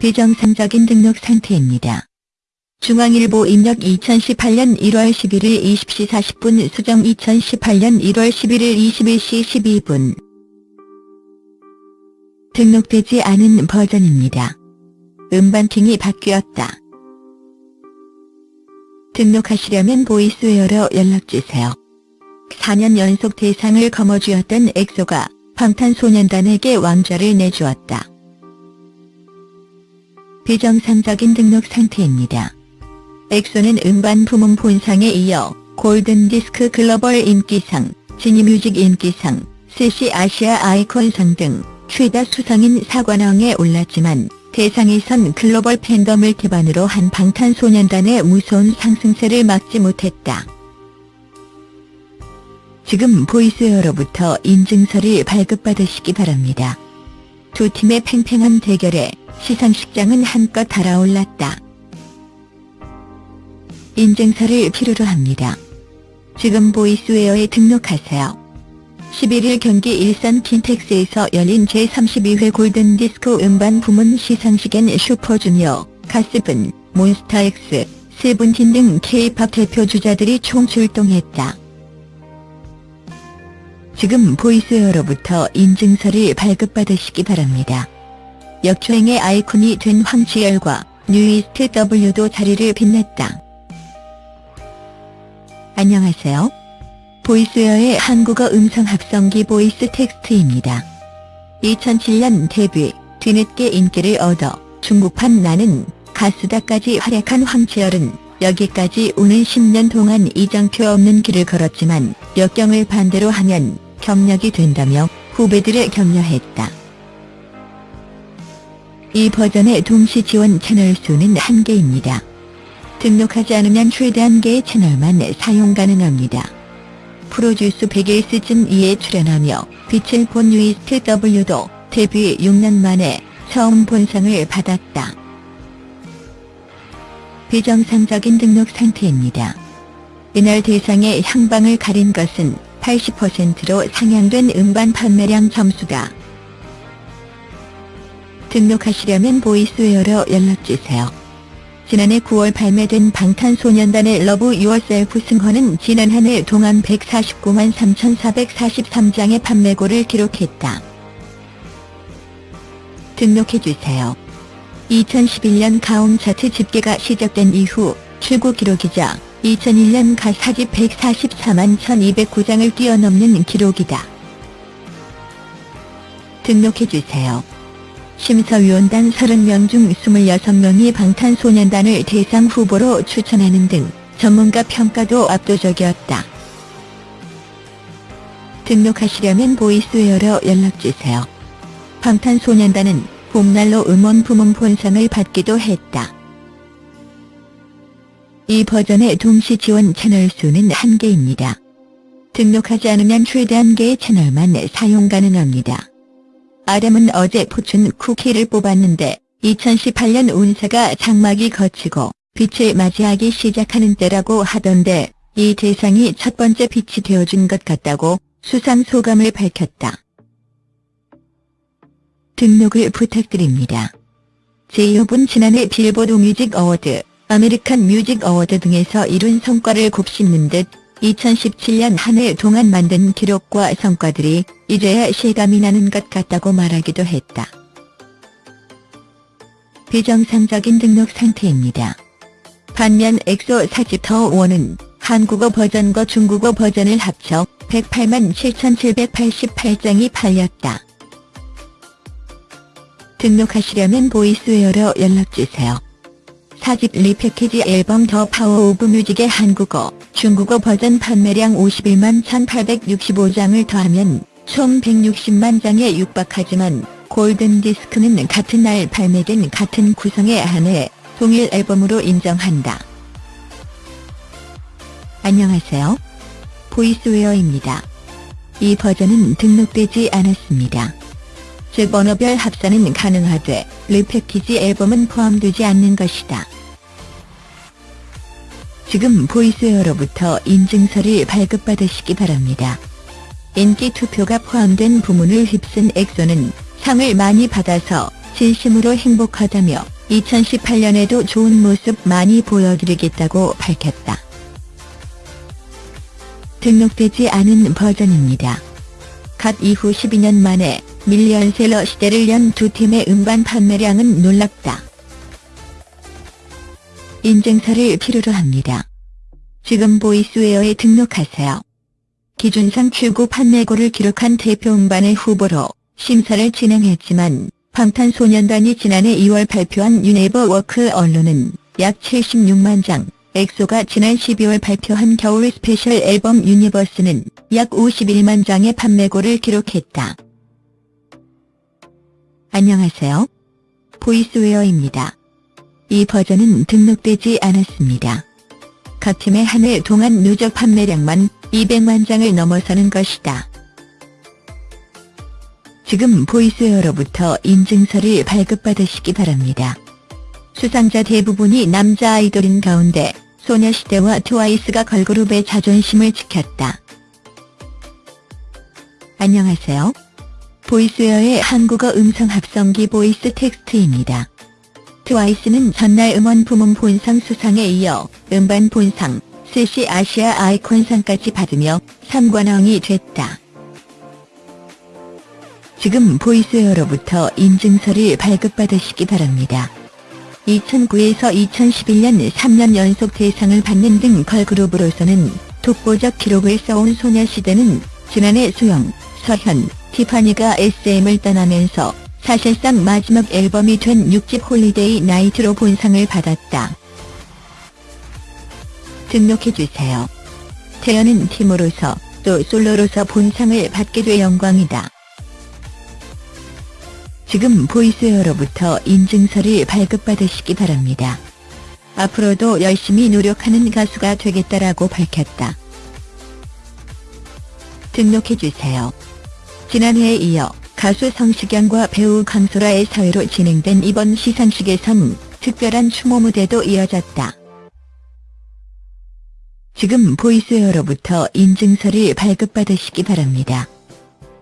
비정상적인 등록 상태입니다. 중앙일보 입력 2018년 1월 11일 20시 40분 수정 2018년 1월 11일 21시 12분 등록되지 않은 버전입니다. 음반팅이 바뀌었다. 등록하시려면 보이스웨어로 연락주세요. 4년 연속 대상을 거머쥐었던 엑소가 방탄소년단에게 왕좌를 내주었다. 비정상적인 등록 상태입니다. 엑소는 음반 부문 본상에 이어 골든디스크 글로벌 인기상, 지니뮤직 인기상, 스시 아시아 아이콘상 등 최다 수상인 사관왕에 올랐지만 대상에선 글로벌 팬덤을 기반으로 한 방탄소년단의 무서운 상승세를 막지 못했다. 지금 보이스웨어로부터 인증서를 발급받으시기 바랍니다. 두 팀의 팽팽한 대결에 시상식장은 한껏 달아올랐다. 인증서를 필요로 합니다. 지금 보이스웨어에 등록하세요. 11일 경기 일산 킨텍스에서 열린 제32회 골든디스크 음반 부문 시상식엔 슈퍼주니어, 갓세븐, 몬스타엑스, 세븐틴 등 K-팝 대표 주자들이 총 출동했다. 지금 보이스웨어로부터 인증서를 발급받으시기 바랍니다. 역주행의 아이콘이 된 황치열과 뉴이스트 W도 자리를 빛냈다. 안녕하세요. 보이스웨어의 한국어 음성 합성기 보이스 텍스트입니다. 2007년 데뷔, 뒤늦게 인기를 얻어 중국판 나는 가수다까지 활약한 황치열은 여기까지 오는 10년 동안 이정표 없는 길을 걸었지만 역경을 반대로 하면 경력이 된다며 후배들을 격려했다. 이 버전의 동시 지원 채널 수는 한개입니다. 등록하지 않으면 최대 한개의 채널만 사용 가능합니다. 프로듀스 100일 시즌 2에 출연하며 빛을 본 유이스트 W도 데뷔 6년 만에 처음 본상을 받았다. 비정상적인 등록 상태입니다. 이날 대상의 향방을 가린 것은 80%로 상향된 음반 판매량 점수다. 등록하시려면 보이스웨어로 연락주세요. 지난해 9월 발매된 방탄소년단의 Love Yourself 승 Her은 지난 한 해 동안 149만 3,443장의 판매고를 기록했다. 등록해주세요. 2011년 가온 차트 집계가 시작된 이후 최고 기록이자 2001년 가 4집 144만 1209장을 뛰어넘는 기록이다. 등록해주세요. 심사위원단 30명 중 26명이 방탄소년단을 대상 후보로 추천하는 등 전문가 평가도 압도적이었다. 등록하시려면 보이스웨어로 연락주세요. 방탄소년단은 봄날로 음원 부문 본상을 받기도 했다. 이 버전의 동시 지원 채널 수는 한개입니다 등록하지 않으면 최대 한개의 채널만 사용 가능합니다. 아담은 어제 포춘 쿠키를 뽑았는데 2018년 운세가 장막이 거치고 빛을 맞이하기 시작하는 때라고 하던데 이 대상이 첫 번째 빛이 되어준 것 같다고 수상 소감을 밝혔다. 등록을 부탁드립니다. 제이홉은 지난해 빌보드 뮤직 어워드, 아메리칸 뮤직 어워드 등에서 이룬 성과를 곱씹는 듯 2017년 한 해 동안 만든 기록과 성과들이 이제야 실감이 나는 것 같다고 말하기도 했다. 비정상적인 등록 상태입니다. 반면 엑소 4집 The War는 한국어 버전과 중국어 버전을 합쳐 108만 7,788장이 팔렸다. 등록하시려면 보이스웨어로 연락주세요. 4집 리패키지 앨범 The Power of Music의 한국어, 중국어 버전 판매량 51만 1865장을 더하면 총 160만 장에 육박하지만 골든디스크는 같은 날 발매된 같은 구성에 한해 동일 앨범으로 인정한다. 안녕하세요. 보이스웨어입니다. 이 버전은 등록되지 않았습니다. 즉 언어별 합산은 가능하되 리패키지 앨범은 포함되지 않는 것이다. 지금 보이스웨어로부터 인증서를 발급받으시기 바랍니다. 인기 투표가 포함된 부문을 휩쓴 엑소는 상을 많이 받아서 진심으로 행복하다며 2018년에도 좋은 모습 많이 보여드리겠다고 밝혔다. 등록되지 않은 버전입니다. god 이후 12년 만에 밀리언셀러 시대를 연 두 팀의 음반 판매량은 놀랍다. 인증서를 필요로 합니다. 지금 보이스웨어에 등록하세요. 기준상 최고 판매고를 기록한 대표 음반의 후보로 심사를 진행했지만 방탄소년단이 지난해 2월 발표한 You Never Walk Alone은 약 76만 장, 엑소가 지난 12월 발표한 겨울 스페셜 앨범 Universe는 약 51만 장의 판매고를 기록했다. 안녕하세요. 보이스웨어입니다. 이 버전은 등록되지 않았습니다. 각 팀의 한 해 동안 누적 판매량만 200만 장을 넘어서는 것이다. 지금 보이스웨어로부터 인증서를 발급받으시기 바랍니다. 수상자 대부분이 남자 아이돌인 가운데 소녀시대와 트와이스가 걸그룹의 자존심을 지켰다. 안녕하세요. 보이스웨어의 한국어 음성 합성기 보이스 텍스트입니다. 트와이스는 전날 음원 부문 본상 수상에 이어 음반 본상, 쎄씨 아시아 아이콘상까지 받으며 3관왕이 됐다. 지금 보이스웨어로부터 인증서를 발급받으시기 바랍니다. 2009에서 2011년 3년 연속 대상을 받는 등 걸그룹으로서는 독보적 기록을 써온 소녀시대는 지난해 수영, 서현, 티파니가 SM을 떠나면서 사실상 마지막 앨범이 된 6집 Holiday Night로 본상을 받았다. 등록해주세요. 태연은 팀으로서 또 솔로로서 본상을 받게 돼 영광이다. 지금 보이스웨어로부터 인증서를 발급받으시기 바랍니다. 앞으로도 열심히 노력하는 가수가 되겠다라고 밝혔다. 등록해주세요. 지난해에 이어 가수 성시경과 배우 강소라의 사회로 진행된 이번 시상식에선 특별한 추모 무대도 이어졌다. 지금 보이스웨어로부터 인증서를 발급받으시기 바랍니다.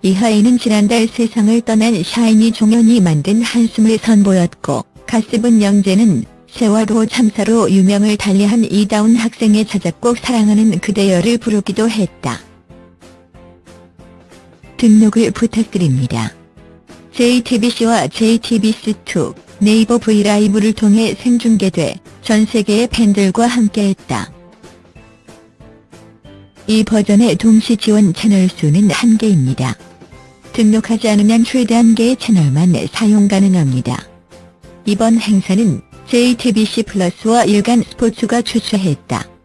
이하에는 지난달 세상을 떠난 샤이니 종현이 만든 한숨을 선보였고 가스분 영재는 세월호 참사로 유명을 달리한 이다운 학생의 자작곡 사랑하는 그대여를 부르기도 했다. 등록을 부탁드립니다. JTBC와 JTBC2, 네이버 브이라이브를 통해 생중계돼 전 세계의 팬들과 함께했다. 이 버전의 동시 지원 채널 수는 한개입니다 등록하지 않으면 최대 한개의 채널만 사용 가능합니다. 이번 행사는 JTBC 플러스와 일간 스포츠가 주최했다.